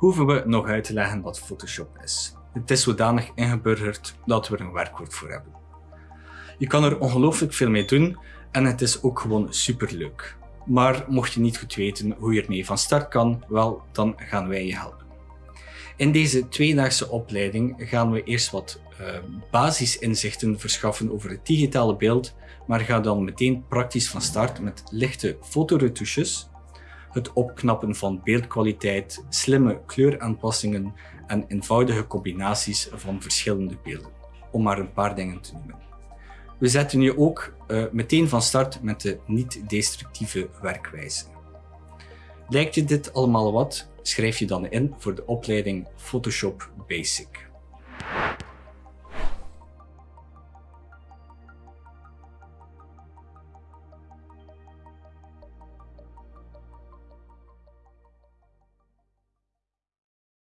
hoeven we nog uit te leggen wat Photoshop is. Het is zodanig ingeburgerd dat we er een werkwoord voor hebben. Je kan er ongelooflijk veel mee doen en het is ook gewoon superleuk. Maar mocht je niet goed weten hoe je ermee van start kan, wel, dan gaan wij je helpen. In deze tweedaagse opleiding gaan we eerst wat uh, basisinzichten verschaffen over het digitale beeld, maar gaan dan meteen praktisch van start met lichte fotoretouches, het opknappen van beeldkwaliteit, slimme kleuraanpassingen en eenvoudige combinaties van verschillende beelden, om maar een paar dingen te noemen. We zetten je ook uh, meteen van start met de niet-destructieve werkwijze. Lijkt je dit allemaal wat? Schrijf je dan in voor de opleiding Photoshop Basic.